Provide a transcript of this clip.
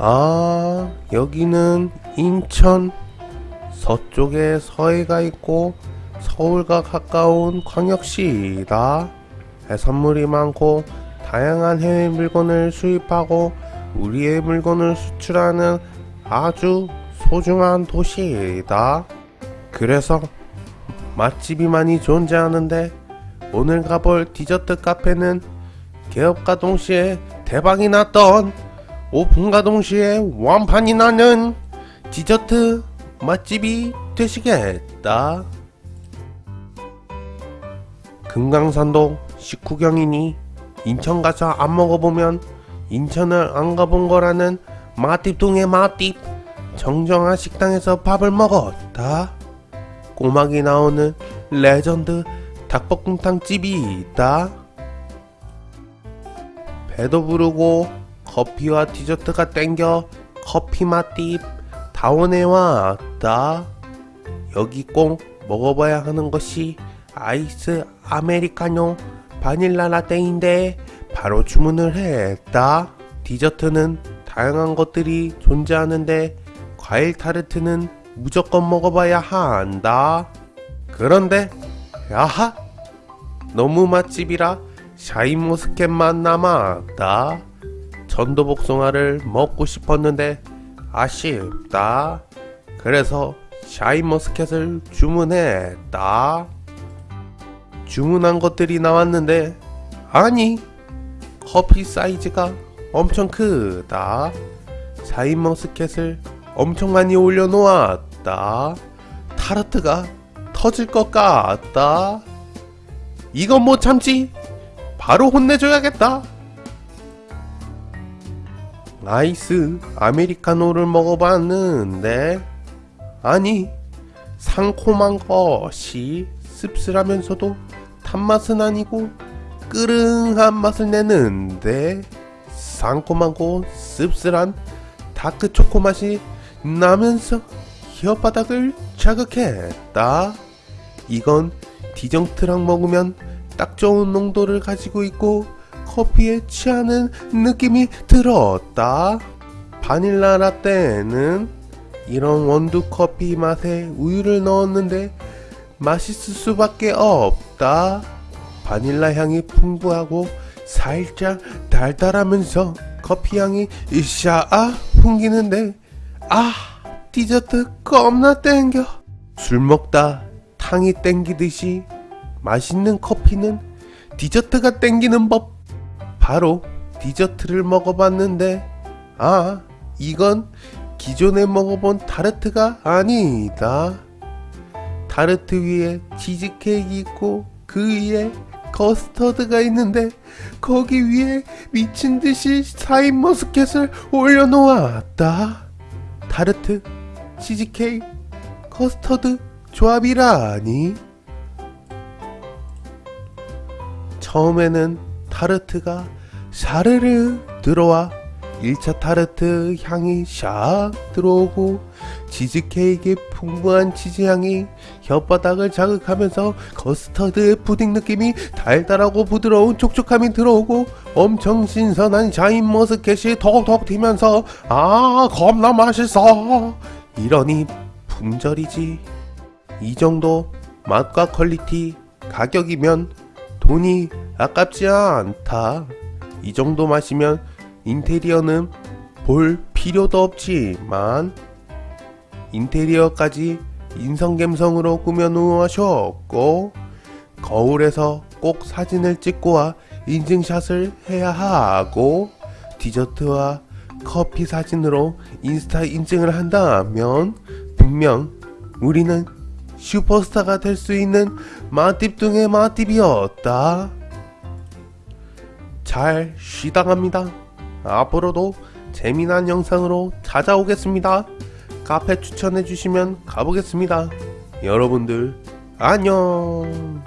아, 여기는 인천 서쪽에 서해가 있고 서울과 가까운 광역시이다. 해산물이 많고 다양한 해외 물건을 수입하고 우리의 물건을 수출하는 아주 소중한 도시이다. 그래서 맛집이 많이 존재하는데 오늘 가볼 디저트 카페는 개업과 동시에 대박이 났던 오픈과 동시에 완판이 나는 디저트 맛집이 되시겠다. 금강산도 식후경이니 인천 가서 안 먹어보면 인천을 안 가본 거라는 맛집 동의 맛집 정정한 식당에서 밥을 먹었다. 꼬막이 나오는 레전드 닭볶음탕 집이 있다. 배도 부르고 커피와 디저트가 땡겨 커피 맛집 다원에 왔다. 여기 꼭 먹어봐야 하는 것이 아이스 아메리카노 바닐라 라떼인데 바로 주문을 했다. 디저트는 다양한 것들이 존재하는데 과일 타르트는 무조건 먹어봐야 한다. 그런데 야하 너무 맛집이라 샤인머스켓만 남았다. 천도복숭아를 먹고 싶었는데 아쉽다. 그래서 샤인머스켓을 주문했다. 주문한 것들이 나왔는데 아니 커피 사이즈가 엄청 크다. 샤인머스켓을 엄청 많이 올려놓았다. 타르트가 터질 것 같다. 이건 못 참지. 바로 혼내줘야겠다. 아이스 아메리카노를 먹어봤는데 아니 상콤한 것이 씁쓸하면서도 단맛은 아니고 끄릉한 맛을 내는데 상콤하고 씁쓸한 다크 초코 맛이 나면서 혓바닥을 자극했다. 이건 디저트랑 먹으면 딱 좋은 농도를 가지고 있고 커피에 취하는 느낌이 들었다. 바닐라 라떼는 이런 원두 커피 맛에 우유를 넣었는데 맛있을 수밖에 없다. 바닐라 향이 풍부하고 살짝 달달하면서 커피 향이 샤아 풍기는데 아 디저트 겁나 땡겨 술 먹다 탕이 땡기듯이 맛있는 커피는 디저트가 땡기는 법 바로 디저트를 먹어봤는데 아 이건 기존에 먹어본 타르트가 아니다. 타르트 위에 치즈케이크 있고 그 위에 커스터드가 있는데 거기 위에 미친듯이 샤인 머스켓을 올려놓았다. 타르트 치즈케이크 커스터드 조합이라니. 처음에는 타르트가 샤르르 들어와 1차 타르트 향이 샥 들어오고 치즈케이크의 풍부한 치즈향이 혓바닥을 자극하면서 커스터드 푸딩 느낌이 달달하고 부드러운 촉촉함이 들어오고 엄청 신선한 샤인 머스켓이 톡톡 튀면서 아 겁나 맛있어. 이러니 품절이지. 이 정도 맛과 퀄리티 가격이면 돈이 아깝지 않다 이 정도 마시면 인테리어는 볼 필요도 없지만 인테리어까지 인성갬성으로 꾸며 놓으셨고 거울에서 꼭 사진을 찍고 와 인증샷을 해야 하고 디저트와 커피 사진으로 인스타 인증을 한다면 분명 우리는 슈퍼스타가 될 수 있는 맛집 중의 맛집이었다. 잘 쉬다 갑니다. 앞으로도 재미난 영상으로 찾아오겠습니다. 카페 추천해주시면 가보겠습니다. 여러분들 안녕